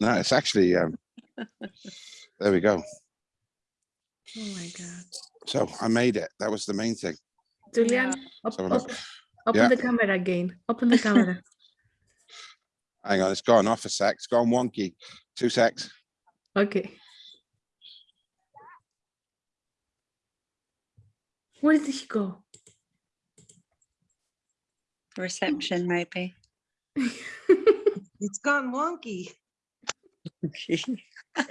no, it's actually, um, there we go. Oh my God. So I made it. That was the main thing. Julian, op- So look, op- open Yeah. the camera again. Open the camera. hang on, it's gone off a sec. It's gone wonky. Two secs. Okay. Where did he go? Reception, maybe. It's gone wonky. Okay.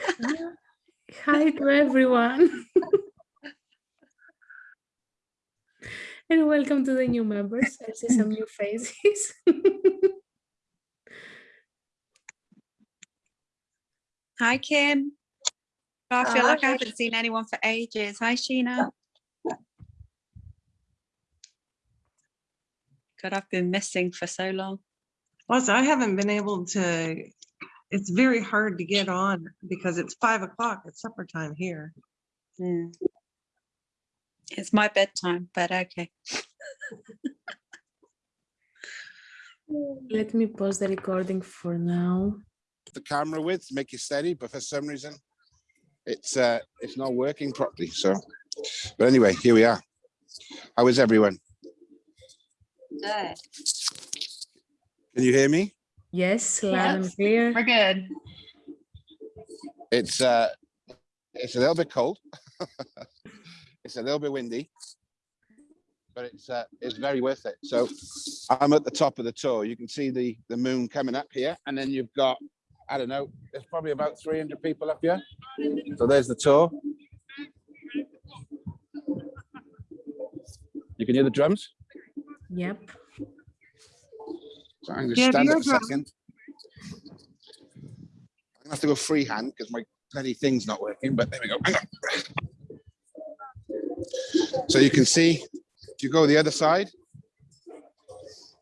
Hi to everyone. and welcome to the new members. I see some new faces. Hi, Kim. I feel like I haven't seen anyone for ages. Hi, Sheena. God, I've been missing for so long. Plus, I haven't been able to, it's very hard to get on because it's five o'clock. It's supper time here. Hmm. It's my bedtime, but okay. Let me pause the recording for now. The camera with, to make it steady, but for some reason, it's, uh, it's not working properly. So, but anyway, here we are. How is everyone? Good. Can you hear me? Yes, loud and clear. We're good. It's, uh, it's a little bit cold. It's a little bit windy. But it's, uh, it's very worth it. So I'm at the top of the Tor. You can see the, the moon coming up here and then you've got, I don't know, there's probably about 300 people up here. So there's the Tor. You can hear the drums? Yep. I'm gonna Yeah, up a second. I'm gonna have to go freehand because my bloody thing's not working, but there we go. Hang on. So you can see, if you go the other side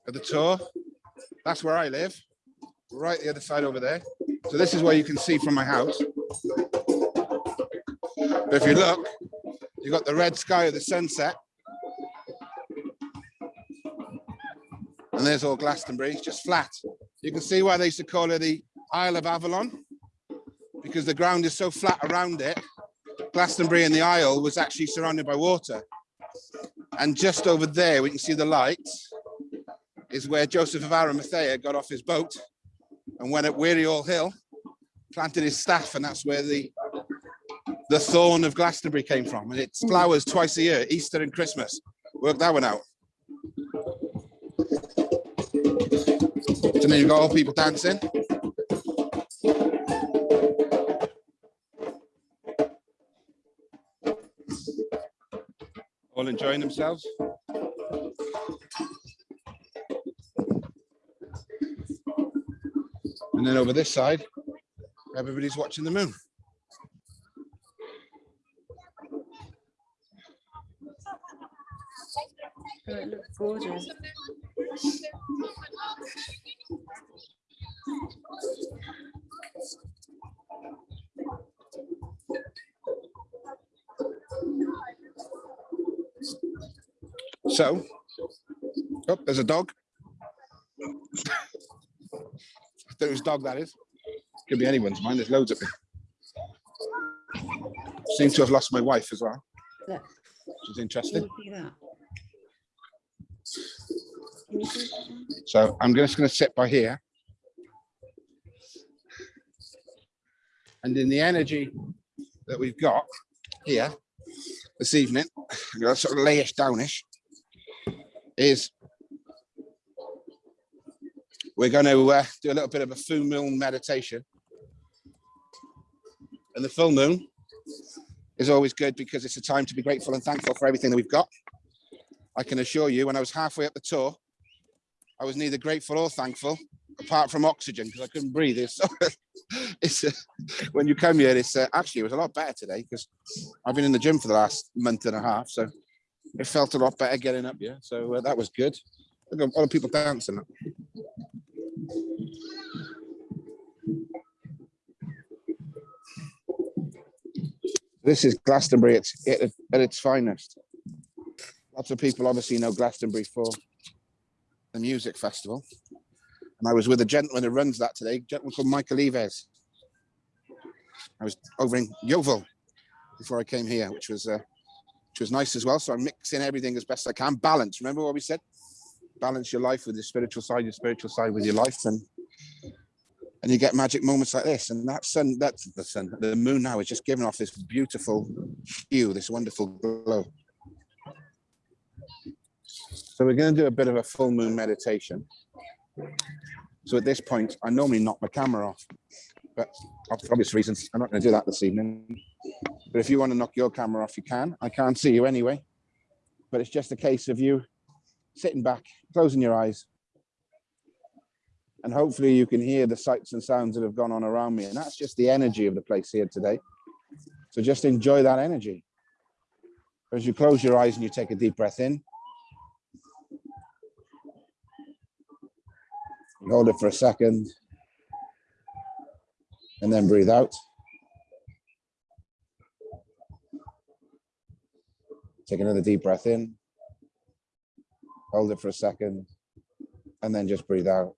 of the Tor, that's where I live, right the other side over there. So this is where you can see from my house. But if you look, you've got the red sky of the sunset. And there's all Glastonbury, it's just flat. You can see why they used to call it the Isle of Avalon, because the ground is so flat around it. Glastonbury and the Isle was actually surrounded by water. And just over there, we can see the lights, is where Joseph of Arimathea got off his boat and went at Wearyall Hill, planted his staff, and that's where the the thorn of Glastonbury came from. And it flowers twice a year, Easter and Christmas. Work that one out. So then you've got all people dancing. All enjoying themselves. And then over this side, everybody's watching the moon. Oh, it looks gorgeous. So, oh, there's a dog. Whose dog that is? Could be anyone's mine. There's loads of them. Seem to have lost my wife as well. Look. Which is interesting. you see that? Can you see that one? So I'm just going to sit by here. And in the energy that we've got here this evening, I'm going to sort of layish downish, is we're going to uh, do a little bit of a full moon meditation. And the full moon is always good because it's a time to be grateful and thankful for everything that we've got. I can assure you, when I was halfway up the Tor, I was neither grateful or thankful, apart from oxygen, because I couldn't breathe. It's, it's uh, when you come here, it's uh, actually it was a lot better today because I've been in the gym for the last month and a half, so it felt a lot better getting up Yeah, So uh, that was good. At all the people dancing. This is Glastonbury at, at, at its finest. Lots of people obviously know Glastonbury for the music festival. And I was with a gentleman who runs that today, a gentleman called Michael Eavis. I was over in Yeovil before I came here, which was uh, which was nice as well. So I'm mixing everything as best I can. Balance. Remember what we said? Balance your life with your spiritual side, your spiritual side with your life, and and you get magic moments like this. And that sun, that's the sun, the moon now is just giving off this beautiful hue, this wonderful glow. So we're going to do a bit of a full moon meditation. So at this point, I normally knock my camera off, but for obvious reasons, I'm not going to do that this evening. But if you want to knock your camera off, you can. I can't see you anyway. But it's just a case of you sitting back, closing your eyes, and hopefully you can hear the sights and sounds that have gone on around me. And that's just the energy of the place here today. So just enjoy that energy. As you close your eyes and you take a deep breath in, hold it for a second, and then breathe out. Take another deep breath in, hold it for a second, and then just breathe out.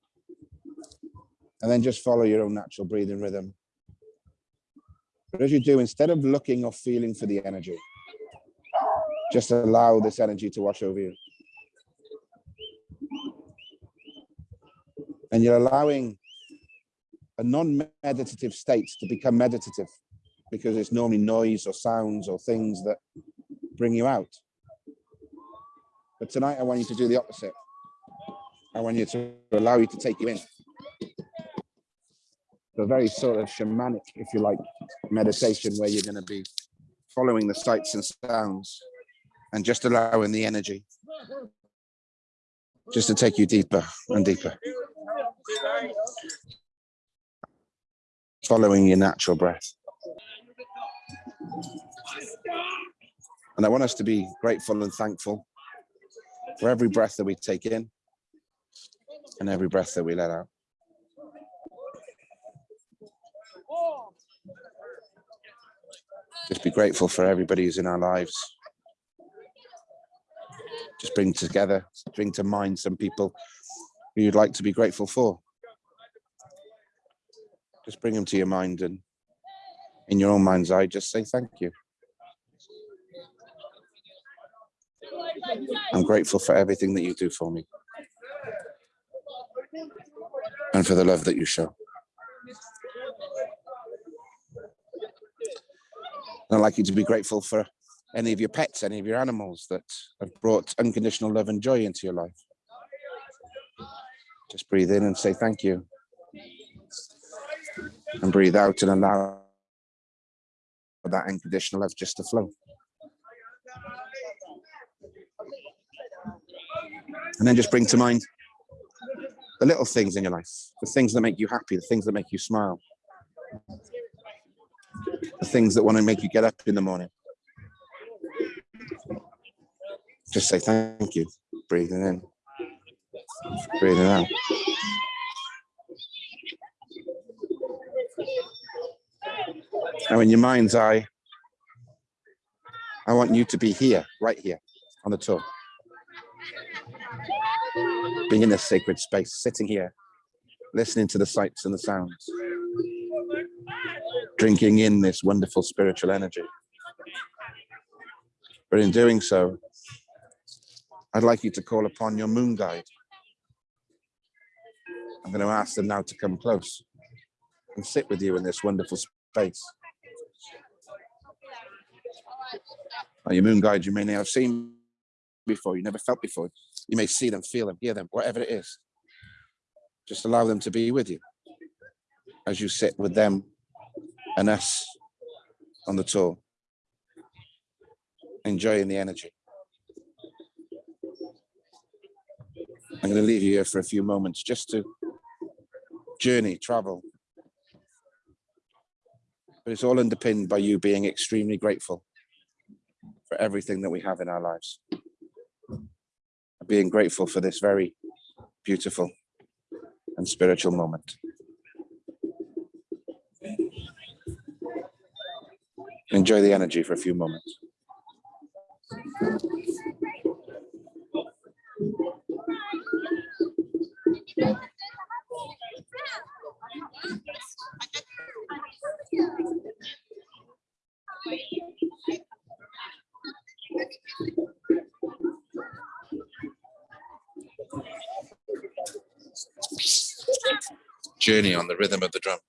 And then just follow your own natural breathing rhythm. But as you do, instead of looking or feeling for the energy, just allow this energy to wash over you. And you're allowing a non-meditative state to become meditative because it's normally noise or sounds or things that bring you out. But tonight I want you to do the opposite. I want you to allow you to take you in. So very sort of shamanic, if you like, meditation where you're going to be following the sights and sounds and just allowing the energy just to take you deeper and deeper. Following your natural breath. And I want us to be grateful and thankful for every breath that we take in and every breath that we let out. Just be grateful for everybody who's in our lives. Just bring together, bring to mind some people who you'd like to be grateful for. Just bring them to your mind and in your own mind's eye, just say thank you. I'm grateful for everything that you do for me and for the love that you show. And I'd like you to be grateful for any of your pets, any of your animals that have brought unconditional love and joy into your life. Just breathe in and say thank you. And breathe out and allow that unconditional love just to flow. And then just bring to mind the little things in your life, the things that make you happy, the things that make you smile, the things that want to make you get up in the morning. Just say thank you, breathing in, breathing out. Now in your mind's eye, I want you to be here, right here on the Tor. Being in this sacred space, sitting here, listening to the sights and the sounds, drinking in this wonderful spiritual energy. But in doing so, I'd like you to call upon your moon guide. I'm going to ask them now to come close and sit with you in this wonderful space. Now, your moon guide you may not have seen before, you never felt before. You may see them, feel them, hear them, whatever it is. Just allow them to be with you as you sit with them and us on the Tor, enjoying the energy. I'm going to leave you here for a few moments just to journey, travel. But it's all underpinned by you being extremely grateful for everything that we have in our lives. Being grateful for this very beautiful and spiritual moment. Enjoy the energy for a few moments. Journey on the rhythm of the drum.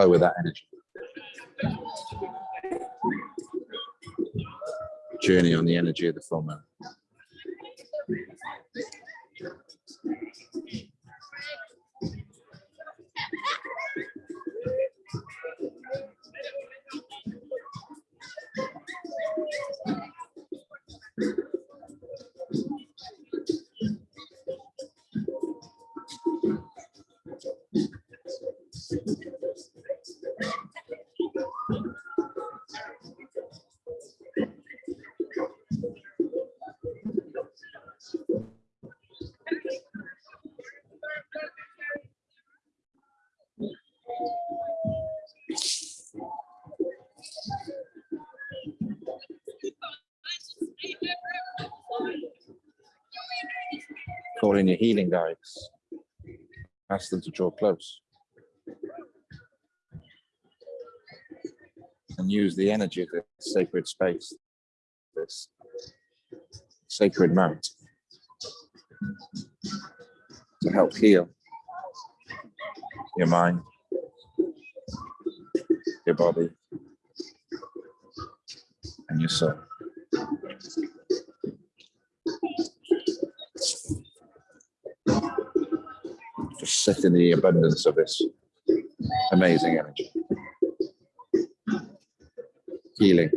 Flow with that energy. Journey on the energy of the full moon. Healing guides. Ask them to draw close. And use the energy of this sacred space, this sacred mount, to help heal your mind, your body, and your soul. Just sit in the abundance of this amazing energy. Healing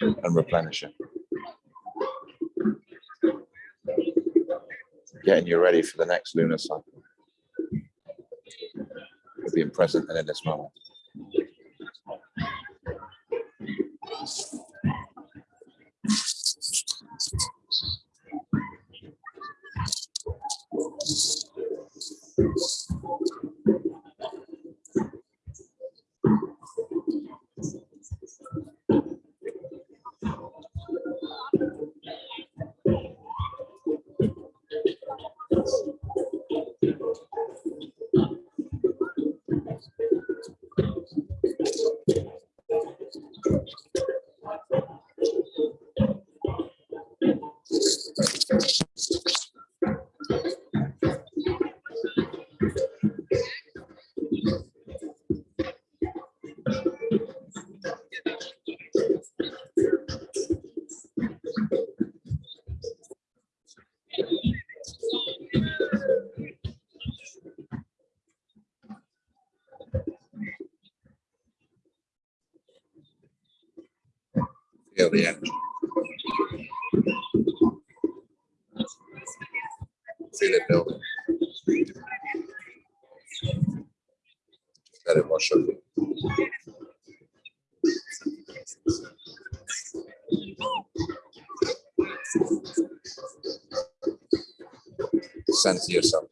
and replenishing. Getting you ready for the next lunar cycle. Being present and in this moment. things. Feel the energy. Feel it building. Over. Center yourself.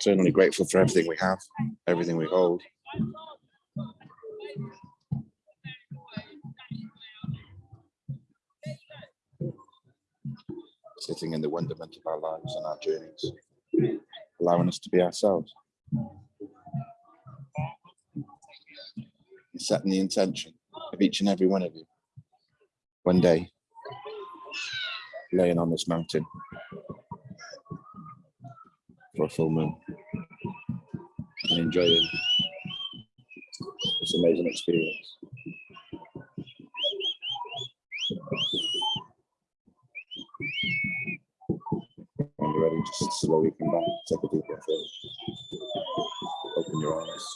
Eternally grateful for everything we have, everything we hold. Sitting in the wonderment of our lives and our journeys, allowing us to be ourselves. And Setting the intention of each and every one of you. One day, laying on this mountain for a full moon and enjoying this amazing experience. When you're ready, just slowly come back, take a deep breath in. Open your eyes.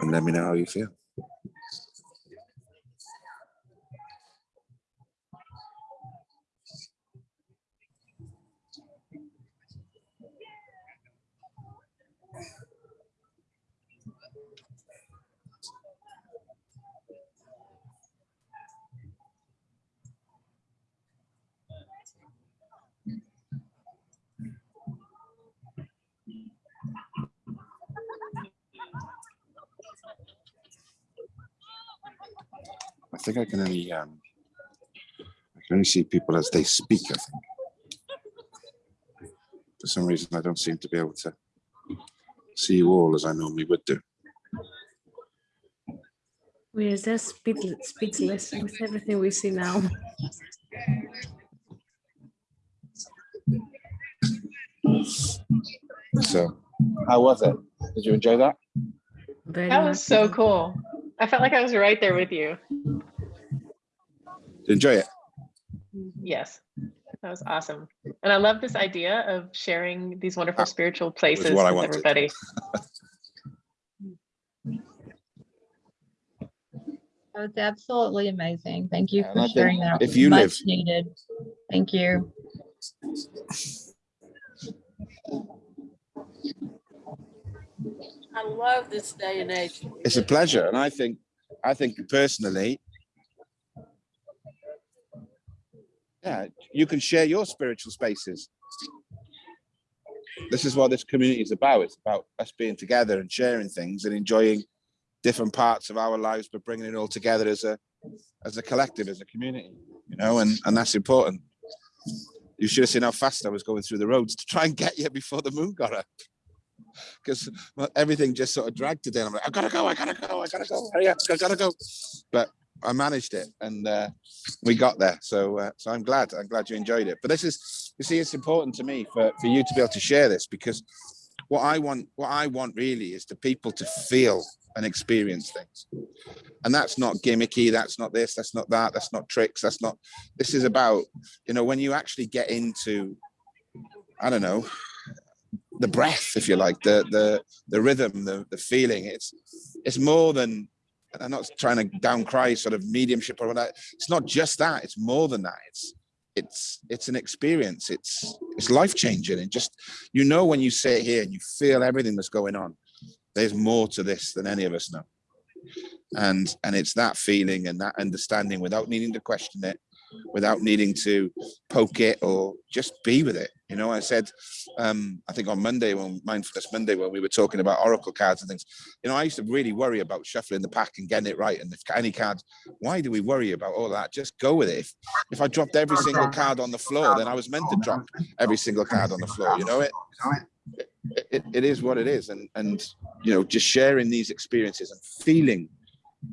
And let me know how you feel. I think I can only um I can only see people as they speak, I think. For some reason I don't seem to be able to see you all as I normally would do. We are just speechless, speechless with everything we see now. So how was it? Did you enjoy that? Very That much was so cool. I felt like I was right there with you. Did you enjoy it? Yes, that was awesome. And I love this idea of sharing these wonderful Ah, spiritual places with I everybody. That was absolutely amazing. Thank you Yeah, for I sharing that. if you Much live- Needed. Thank you. I love this day and age. It's a pleasure. And I think, I think personally, yeah, you can share your spiritual spaces. This is what this community is about. It's about us being together and sharing things and enjoying different parts of our lives, but bringing it all together as a, as a collective, as a community, you know, and, and that's important. You should have seen how fast I was going through the roads to try and get you before the moon got up. Because everything just sort of dragged today. I'm like, I gotta go, I gotta go, I gotta go, hurry up, I gotta go. But I managed it and uh, we got there. So uh, so I'm glad. I'm glad you enjoyed it. But this is, you see, it's important to me for, for you to be able to share this because what I want, what I want really is the people to feel and experience things. And that's not gimmicky, that's not this, that's not that, that's not tricks, that's not, this is about, you know, when you actually get into, I don't know, the breath, if you like, the the the rhythm, the the feeling. It's it's more than i'm not trying to down cry sort of mediumship or whatever. It's not just that it's more than that. It's it's it's an experience. It's it's life changing and just you know when you sit here and you feel everything that's going on there's more to this than any of us know. And and it's that feeling and that understanding without needing to question it without needing to poke it or just be with it. You know i said um i think on monday when mindfulness monday when we were talking about oracle cards and things you know i used to really worry about shuffling the pack and getting it right and if any card why do we worry about all that? Just go with it. If, if i dropped every single card on the floor then i was meant to drop every single card on the floor you know it? It, it, it is what it is. And and you know just sharing these experiences and feeling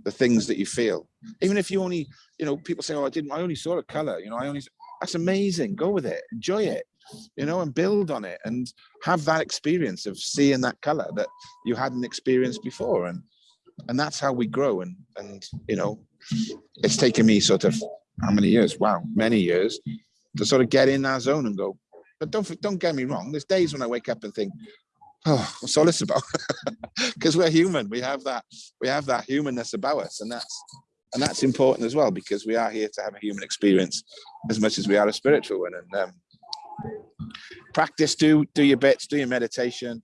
the things that you feel. Even if you only you know people say oh i didn't i only saw a color you know i only that's amazing. Go with it. Enjoy it you know and build on it and have that experience of seeing that color that you hadn't experienced before. And and that's how we grow. And and you know it's taken me sort of how many years? Wow many years to sort of get in that zone and go. But don't don't get me wrong. There's days when i wake up and think oh what's about. Because we're human we have that we have that humanness about us and that's and that's important as well because we are here to have a human experience as much as we are a spiritual one and um, practice do do your bits do your meditation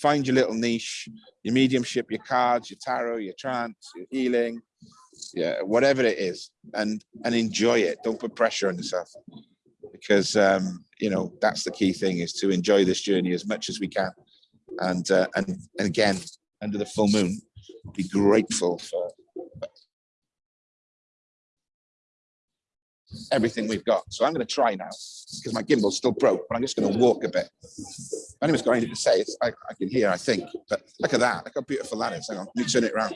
find your little niche your mediumship your cards your tarot your trance your healing yeah whatever it is and and enjoy it. Don't put pressure on yourself because um you know that's the key thing is to enjoy this journey as much as we can and uh, and and again under the full moon be grateful for everything we've got. So i'm going to try now because my gimbal's still broke but i'm just going to walk a bit. If anyone's got anything to say I, I can hear i think but look at that look how beautiful that is. Hang on let me turn it around.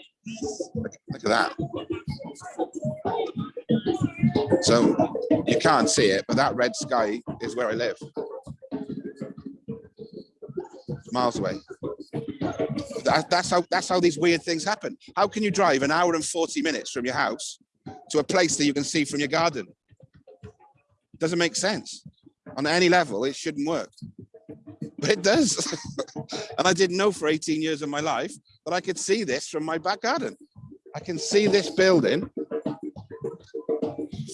Look, look at that. So you can't see it but that red sky is where i live miles away. That, that's how that's how these weird things happen. How can you drive an hour and 40 minutes from your house to a place that you can see from your garden? Doesn't make sense. On any level it shouldn't work. But it does. And i didn't know for 18 years of my life that i could see this from my back garden. I can see this building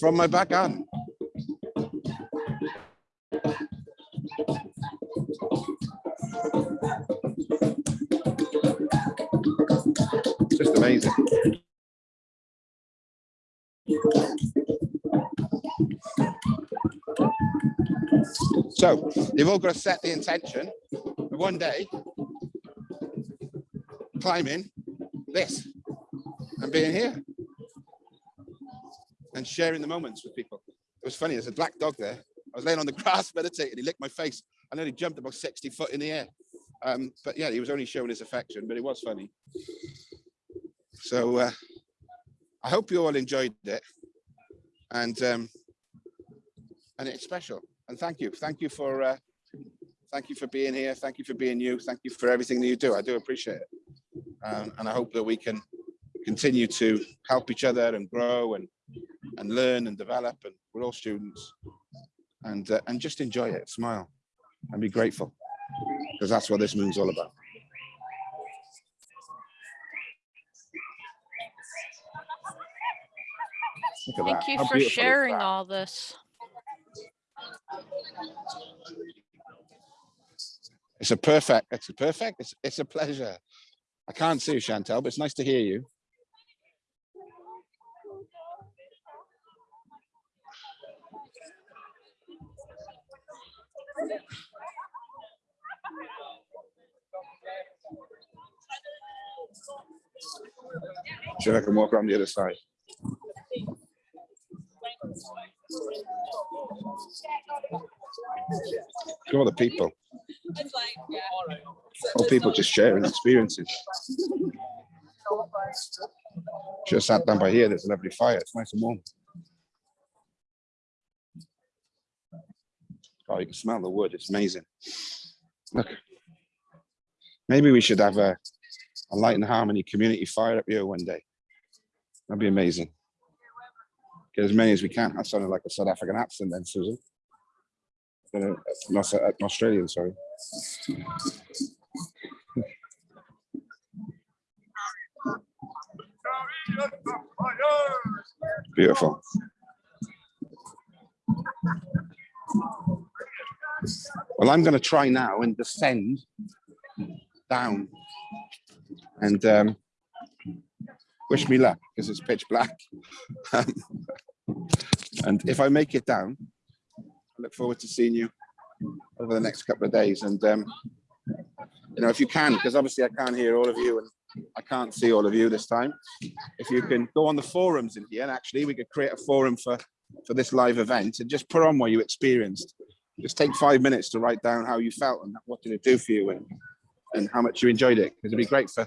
from my back garden amazing. So you've all got to set the intention one day climbing this and being here and sharing the moments with people. It was funny, there's a black dog there. I was laying on the grass meditating, he licked my face. and then he jumped about 60 foot in the air. Um, but yeah, he was only showing his affection, but it was funny. So uh, I hope you all enjoyed it. And um, and it's special. And thank you. Thank you for uh, thank you for being here. Thank you for being you. Thank you for everything that you do. I do appreciate it. Um, and I hope that we can continue to help each other and grow and and learn and develop. And we're all students. And uh, and just enjoy it. Smile and be grateful because that's what this moon's all about. Look at Thank you How for sharing all this. It's a perfect, it's a perfect, it's, it's a pleasure. I can't see you, Chantel, but it's nice to hear you. If I can walk around the other side. Look at all the people. All people just sharing experiences. Just sat down by here, there's a lovely fire, it's nice and warm. Oh, you can smell the wood, it's amazing. Look. Maybe we should have a, a light and harmony community fire up here one day. That'd be amazing. Get as many as we can. I sounded like a South African accent then, Susan. Uh, an Australian, sorry. Beautiful. Well, I'm going to try now and descend down and um, wish me luck because it's pitch black. Um, and if I make it down, I look forward to seeing you over the next couple of days. And um, you know, if you can, because obviously I can't hear all of you and I can't see all of you this time. If you can go on the forums in here, and actually we could create a forum for for this live event and just put on what you experienced. Just take five minutes to write down how you felt and what did it do for you and and how much you enjoyed it. Because it'd be great for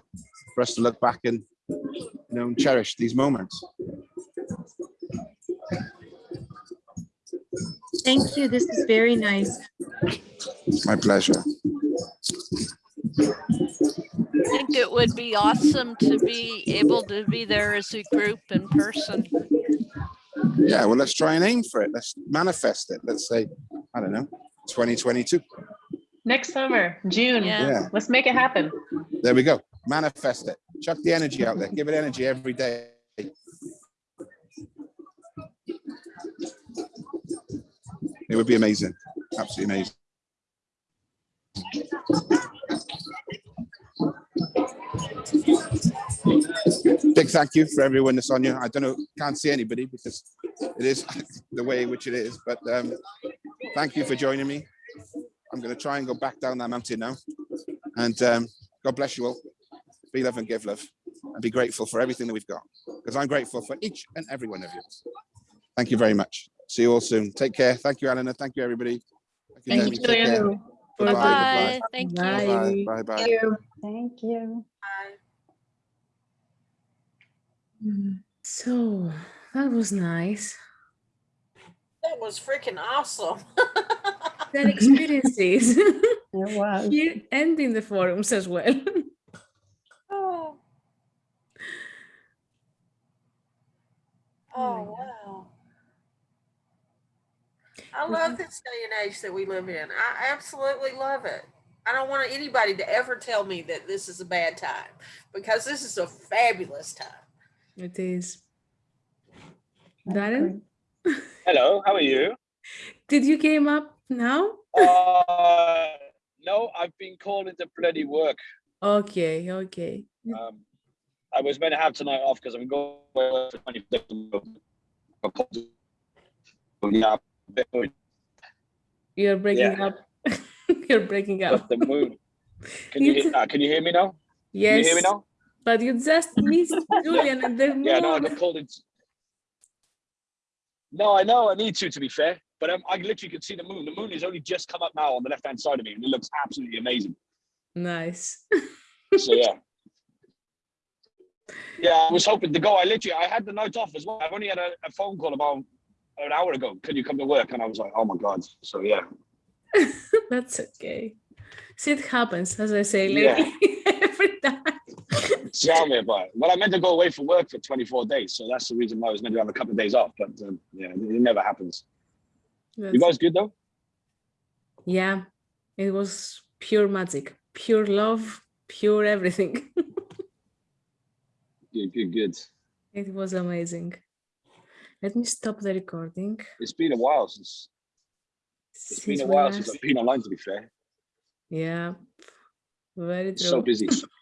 for us to look back and you know and cherish these moments. Thank you. This is very nice. My pleasure. I think it would be awesome to be able to be there as a group in person. Yeah, well, let's try and aim for it. Let's manifest it. Let's say, I don't know, 2022. Next summer, June. Yeah. Yeah, Let's make it happen. there we go. Manifest it. Chuck the energy out there. Give it energy every day. It would be amazing. Absolutely amazing. Big thank you for everyone that's on you. I don't know, can't see anybody because it is the way which it is, but um, thank you for joining me. I'm going to try and go back down that mountain now. And um, God bless you all. Be love and give love and be grateful for everything that we've got because I'm grateful for each and every one of you. Thank you very much. See you all soon. Take care. Thank you, Eleanor. Thank you, everybody. Thank Jamie. you, Take care. Julian. Bye-bye. Bye. Thank you. Bye. Bye. Bye. Bye. Thank you. So that was nice. That was freaking awesome. That experiences It was. here and in the forums as well. Oh. Oh, wow. I love this day and age that we live in. I absolutely love it. I don't want anybody to ever tell me that this is a bad time because this is a fabulous time. It is. Darren, Hello, how are you? did you came up now? Uh, no, I've been called into bloody work. Okay, okay. Um, I was meant to have tonight off because I'm going for 20 days. Yeah, You're breaking up. You're breaking up. the moon. Can you hear, uh, can you hear me now? Yes. Can you hear me now? but you just missed Julian and the Yeah, no, I got called in. No, I know I need to, to be fair. But um, I literally could see the moon. The moon has only just come up now on the left hand side of me, and it looks absolutely amazing. Nice. So yeah. Yeah, I was hoping to go. I literally I had the night off as well. I've only had a, a phone call about an hour ago. Can you come to work? And I was like, oh my god. So yeah. That's okay. See, it happens, as I say, Yeah. every time. Tell me about it. Well, I meant to go away for work for 24 days. So that's the reason why I was meant to have a couple of days off. But um, yeah, it never happens. You guys good though? Yeah, it was pure magic, pure love, pure everything. Good, good, good. It was amazing. Let me stop the recording. It's been a while since it's been a while since I've been online to be fair. Yeah, very true. So busy.